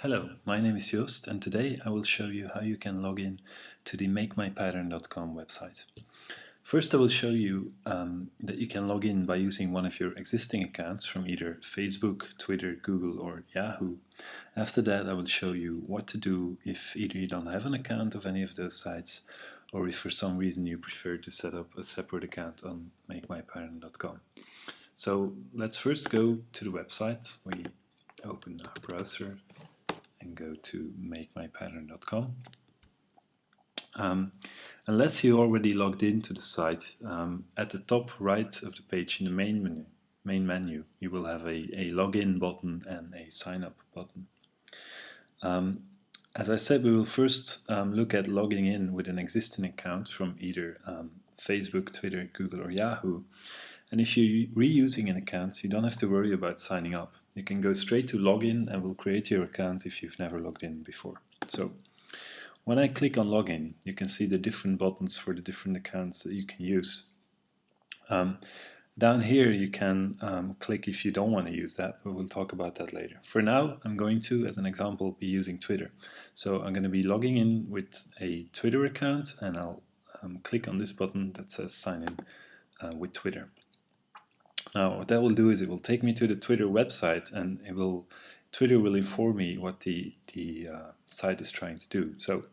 Hello, my name is Joost and today I will show you how you can log in to the MakeMyPattern.com website. First I will show you um, that you can log in by using one of your existing accounts from either Facebook, Twitter, Google or Yahoo. After that I will show you what to do if either you don't have an account of any of those sites or if for some reason you prefer to set up a separate account on MakeMyPattern.com. So let's first go to the website. We open our browser go to makemypattern.com. Um, unless you're already logged into the site, um, at the top right of the page in the main menu, main menu, you will have a, a login button and a sign up button. Um, as I said, we will first um, look at logging in with an existing account from either um, Facebook, Twitter, Google or Yahoo. And if you're reusing an account, you don't have to worry about signing up. You can go straight to login and we'll create your account if you've never logged in before. So when I click on login, you can see the different buttons for the different accounts that you can use. Um, down here you can um, click if you don't want to use that, but we'll talk about that later. For now, I'm going to, as an example, be using Twitter. So I'm going to be logging in with a Twitter account and I'll um, click on this button that says sign in uh, with Twitter. Now what that will do is it will take me to the Twitter website and it will Twitter will inform me what the, the uh, site is trying to do. So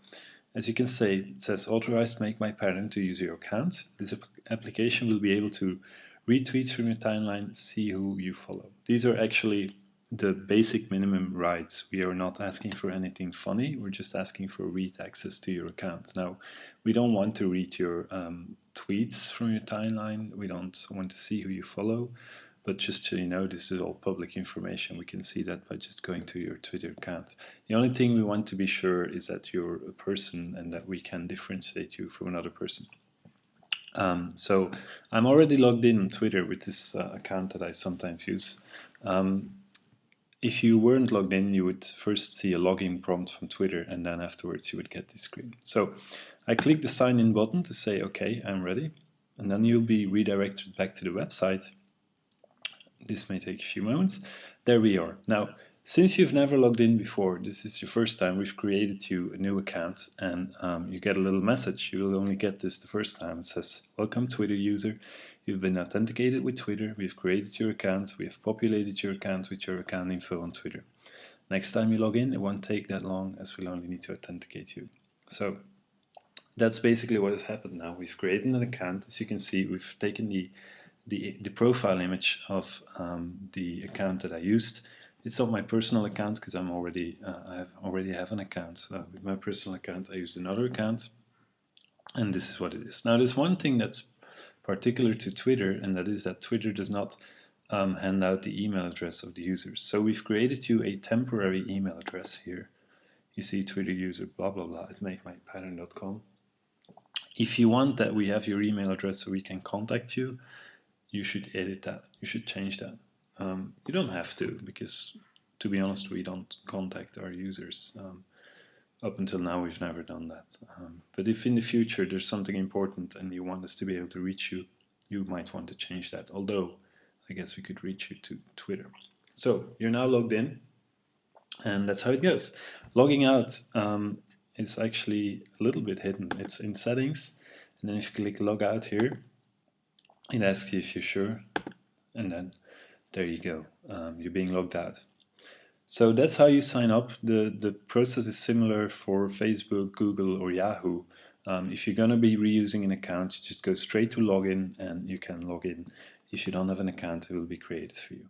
as you can see, it says authorized make my pattern to use your account. This application will be able to retweet from your timeline, see who you follow. These are actually the basic minimum rights. We are not asking for anything funny, we're just asking for read access to your account. Now, we don't want to read your um, tweets from your timeline, we don't want to see who you follow, but just so you know, this is all public information. We can see that by just going to your Twitter account. The only thing we want to be sure is that you're a person and that we can differentiate you from another person. Um, so I'm already logged in on Twitter with this uh, account that I sometimes use. Um, if you weren't logged in, you would first see a login prompt from Twitter and then afterwards you would get this screen. So I click the sign in button to say, okay, I'm ready. And then you'll be redirected back to the website. This may take a few moments. There we are. Now, since you've never logged in before, this is your first time, we've created you a new account and um, you get a little message. You will only get this the first time. It says, welcome Twitter user. You've been authenticated with Twitter, we've created your account, we've populated your account with your account info on Twitter. Next time you log in, it won't take that long as we'll only need to authenticate you. So that's basically what has happened now. We've created an account. As you can see, we've taken the, the, the profile image of um, the account that I used. It's not my personal account because I'm already uh, I have already have an account. So with my personal account, I used another account, and this is what it is. Now, there's one thing that's particular to Twitter, and that is that Twitter does not um, hand out the email address of the users. So we've created you a temporary email address here. You see Twitter user blah blah blah at makemypattern.com. If you want that we have your email address so we can contact you, you should edit that. You should change that. Um, you don't have to because to be honest we don't contact our users. Um, up until now we've never done that. Um, but if in the future there's something important and you want us to be able to reach you, you might want to change that. Although I guess we could reach you to Twitter. So you're now logged in and that's how it goes. Logging out um, is actually a little bit hidden. It's in settings and then if you click log out here, it asks you if you're sure and then there you go. Um, you're being logged out. So that's how you sign up. The, the process is similar for Facebook, Google or Yahoo. Um, if you're going to be reusing an account, you just go straight to login and you can log in. If you don't have an account, it will be created for you.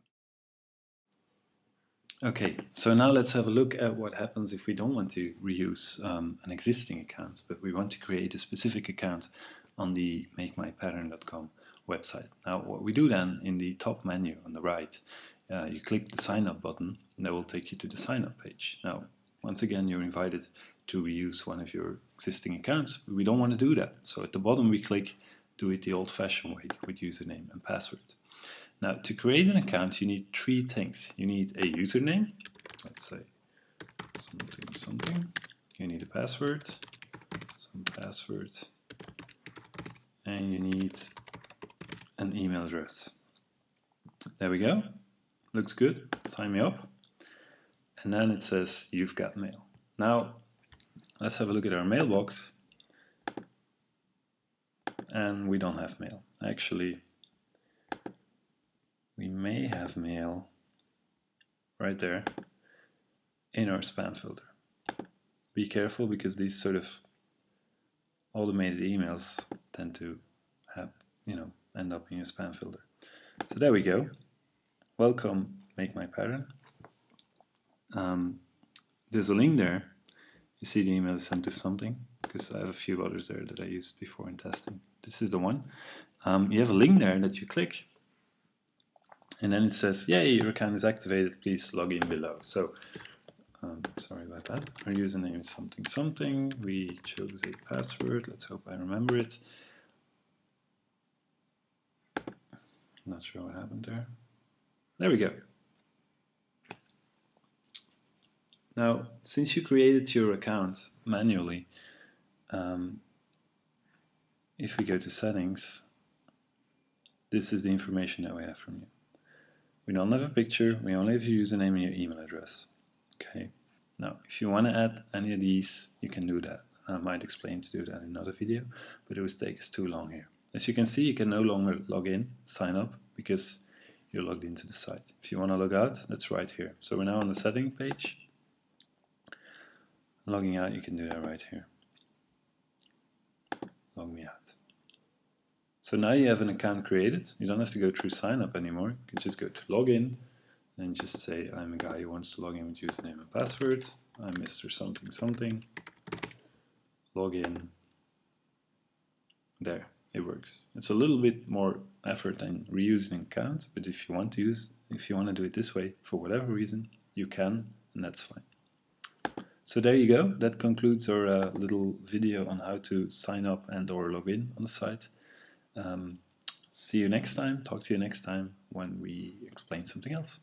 Okay, so now let's have a look at what happens if we don't want to reuse um, an existing account, but we want to create a specific account on the makemypattern.com website. Now what we do then in the top menu on the right uh, you click the sign up button and that will take you to the sign up page. Now, once again, you're invited to reuse one of your existing accounts, we don't want to do that. So at the bottom we click do it the old-fashioned way with username and password. Now, to create an account, you need three things. You need a username, let's say something, something. You need a password, some password, and you need an email address. There we go looks good, sign me up. and then it says you've got mail. Now let's have a look at our mailbox and we don't have mail. Actually, we may have mail right there in our spam filter. Be careful because these sort of automated emails tend to have, you know, end up in your spam filter. So there we go. Welcome, make my pattern. Um, there's a link there. You see the email sent to something because I have a few others there that I used before in testing. This is the one. Um, you have a link there that you click and then it says, yay, your account is activated, please log in below. So, um, sorry about that. Our username is something something. We chose a password. Let's hope I remember it. Not sure what happened there. There we go. Now, since you created your account manually, um, if we go to settings, this is the information that we have from you. We don't have a picture, we only have your username and your email address. Okay. Now, if you want to add any of these, you can do that. I might explain to do that in another video, but it would take us too long here. As you can see, you can no longer log in, sign up, because you're logged into the site. If you want to log out, that's right here. So we're now on the setting page. Logging out, you can do that right here. Log me out. So now you have an account created. You don't have to go through sign up anymore. You can just go to login and just say I'm a guy who wants to log in with username and password. I'm Mr. something something. Login. There, it works. It's a little bit more effort than reusing accounts, but if you want to use, if you want to do it this way for whatever reason, you can, and that's fine. So there you go. That concludes our uh, little video on how to sign up and or log in on the site. Um, see you next time, talk to you next time when we explain something else.